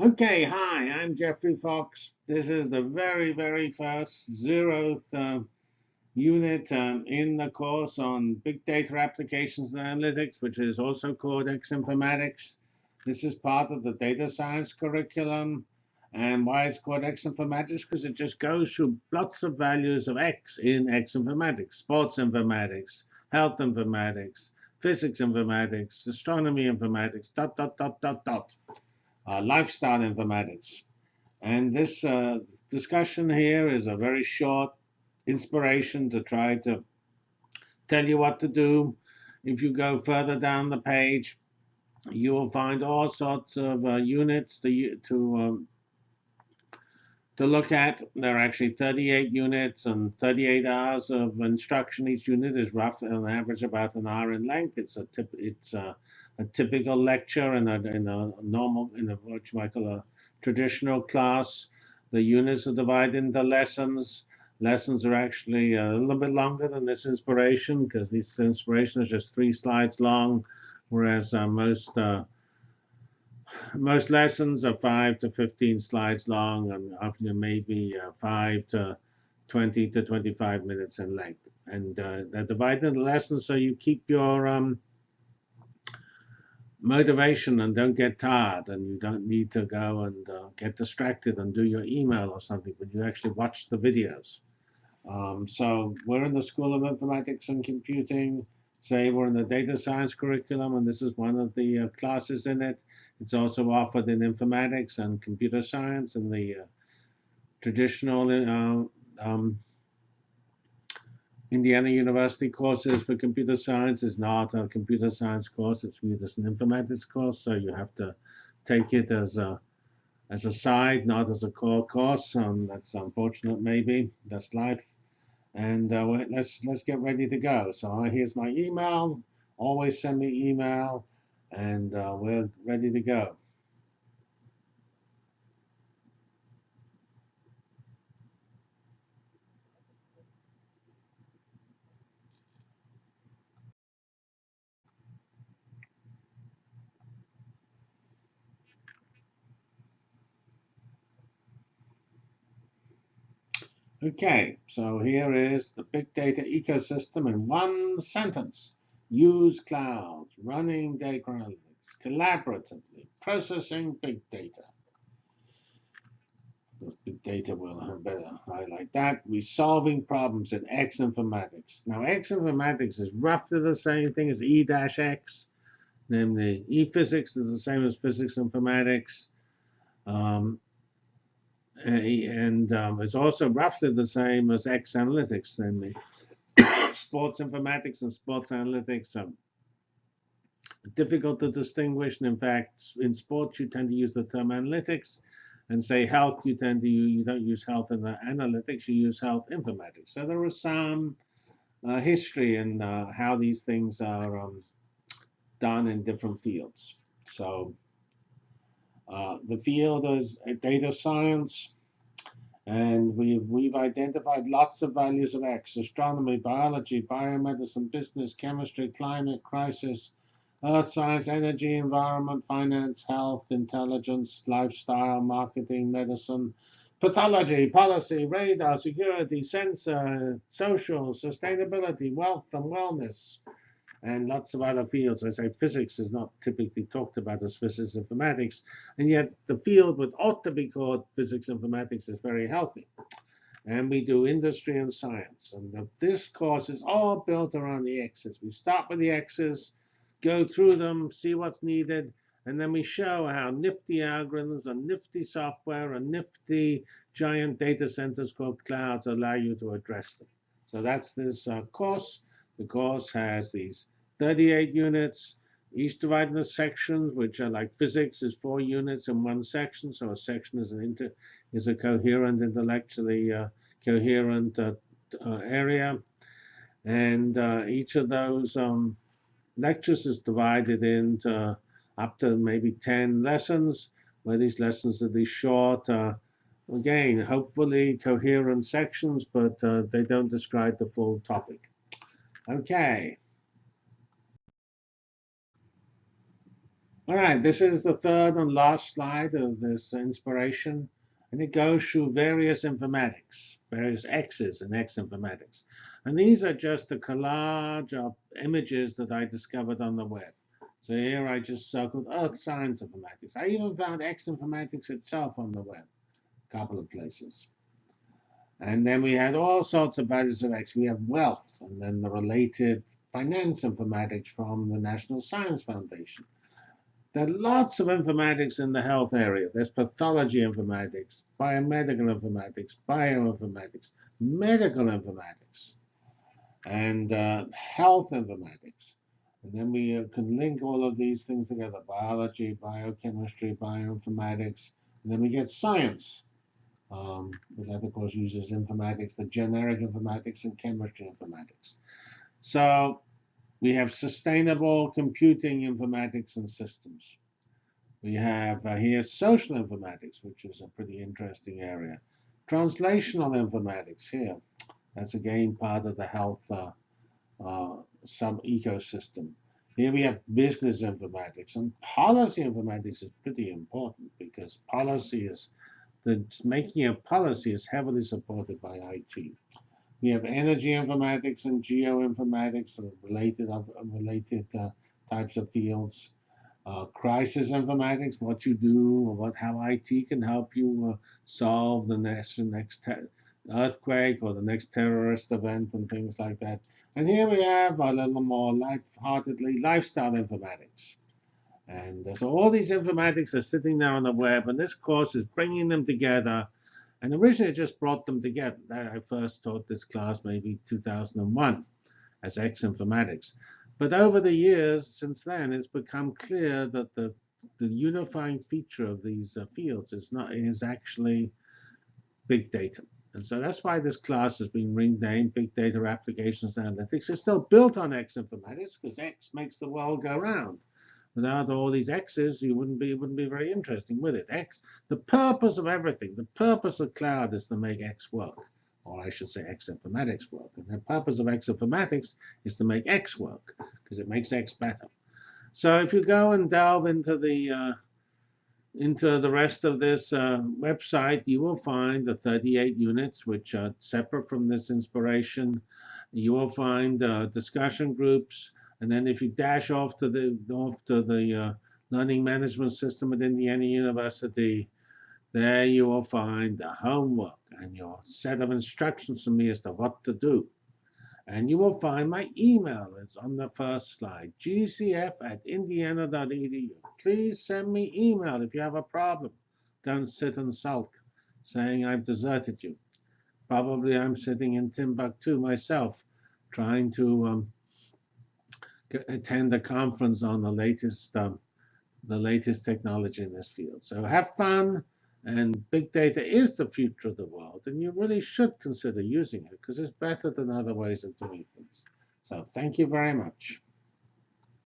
Okay, hi, I'm Geoffrey Fox. This is the very, very first zeroth uh, unit um, in the course on Big Data Applications and Analytics, which is also called X Informatics. This is part of the data science curriculum. And why it's called X Informatics? Because it just goes through lots of values of X in X Informatics, sports informatics, health informatics, physics informatics, astronomy informatics, dot, dot, dot, dot, dot uh, lifestyle informatics. And this uh, discussion here is a very short inspiration to try to tell you what to do. If you go further down the page, you will find all sorts of uh, units to, to, um, to look at. There are actually 38 units and 38 hours of instruction. Each unit is roughly on average about an hour in length. It's a tip, it's a, a typical lecture in a, in a normal, in a what you might call a traditional class. The units are divided into lessons. Lessons are actually a little bit longer than this inspiration because this inspiration is just three slides long, whereas uh, most uh, most lessons are five to 15 slides long and up to maybe uh, five to 20 to 25 minutes in length. And uh, they're divided into lessons so you keep your um, motivation and don't get tired and you don't need to go and uh, get distracted and do your email or something, but you actually watch the videos. Um, so we're in the School of Informatics and Computing. Say we're in the data science curriculum, and this is one of the uh, classes in it. It's also offered in informatics and computer science and the uh, traditional uh, um, Indiana University courses for computer science is not a computer science course. It's viewed as an informatics course, so you have to take it as a as a side, not as a core course. Um, that's unfortunate, maybe. That's life. And uh, let's let's get ready to go. So uh, here's my email. Always send me email, and uh, we're ready to go. Okay, so here is the big data ecosystem in one sentence. Use clouds, running data analytics, collaboratively, processing big data. Big data will have better highlight that. Resolving problems in X informatics. Now, X informatics is roughly the same thing as E dash E-X, namely E-physics is the same as physics informatics. Um, and um, it's also roughly the same as X analytics. And sports informatics and sports analytics are difficult to distinguish. And in fact, in sports, you tend to use the term analytics. And say health, you tend to you don't use health in the analytics, you use health informatics. So there is some uh, history in uh, how these things are um, done in different fields. So uh, the field is data science, and we've, we've identified lots of values of X, astronomy, biology, biomedicine, business, chemistry, climate, crisis, earth science, energy, environment, finance, health, intelligence, lifestyle, marketing, medicine, pathology, policy, radar, security, sensor, social, sustainability, wealth, and wellness and lots of other fields. I say physics is not typically talked about as physics informatics, and yet the field what ought to be called physics informatics is very healthy. And we do industry and science. And the, this course is all built around the X's. We start with the X's, go through them, see what's needed, and then we show how nifty algorithms and nifty software and nifty giant data centers called clouds allow you to address them. So that's this uh, course. The course has these 38 units, each divided into sections, which are like physics is four units in one section. So a section is an inter is a coherent intellectually uh, coherent uh, uh, area. And uh, each of those um, lectures is divided into up to maybe 10 lessons, where these lessons are these short, uh, again, hopefully coherent sections, but uh, they don't describe the full topic. Okay. All right, this is the third and last slide of this inspiration, and it goes through various informatics, various X's in X informatics. And these are just a collage of images that I discovered on the web. So here I just circled Earth Science Informatics. I even found X Informatics itself on the web, a couple of places. And then we had all sorts of values of X. We have wealth, and then the related finance informatics from the National Science Foundation. There are lots of informatics in the health area. There's pathology informatics, biomedical informatics, bioinformatics, medical informatics, and uh, health informatics. And then we uh, can link all of these things together, biology, biochemistry, bioinformatics, and then we get science. Um, that, of course, uses informatics, the generic informatics and chemistry informatics. So we have sustainable computing informatics and systems. We have uh, here social informatics, which is a pretty interesting area. Translational informatics here. That's again part of the health uh, uh, some ecosystem. Here we have business informatics, and policy informatics is pretty important because policy is the making of policy is heavily supported by IT. We have energy informatics and geoinformatics, related related uh, types of fields. Uh, crisis informatics, what you do, or what how IT can help you uh, solve the next next earthquake or the next terrorist event and things like that. And here we have a little more light-heartedly lifestyle informatics. And so all these informatics are sitting there on the web, and this course is bringing them together. And originally, I just brought them together. I first taught this class maybe 2001 as X Informatics. But over the years since then, it's become clear that the, the unifying feature of these uh, fields is not is actually big data. And so that's why this class has been renamed Big Data Applications Analytics. It's still built on X informatics because X makes the world go round. Without all these X's, you wouldn't be wouldn't be very interesting, would it? X, the purpose of everything, the purpose of cloud is to make X work, or I should say X informatics work. And the purpose of X informatics is to make X work because it makes X better. So if you go and delve into the uh, into the rest of this uh, website, you will find the 38 units, which are separate from this inspiration. You will find uh, discussion groups, and then if you dash off to the off to the uh, learning management system at Indiana University, there you will find the homework and your set of instructions from me as to what to do. And you will find my email. is on the first slide, gcf at indiana.edu. Please send me email if you have a problem. Don't sit and sulk, saying I've deserted you. Probably I'm sitting in Timbuktu myself, trying to um, attend a conference on the latest, um, the latest technology in this field. So have fun. And big data is the future of the world, and you really should consider using it because it's better than other ways of doing things. So thank you very much.